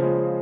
you